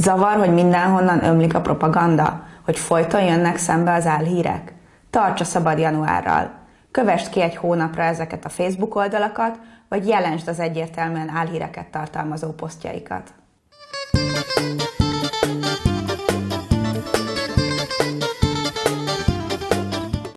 Zavar, hogy mindenhonnan ömlik a propaganda, hogy folyton jönnek szembe az álhírek? Tartsa szabad januárral! Kövest ki egy hónapra ezeket a Facebook oldalakat, vagy jelensd az egyértelműen álhíreket tartalmazó posztjaikat.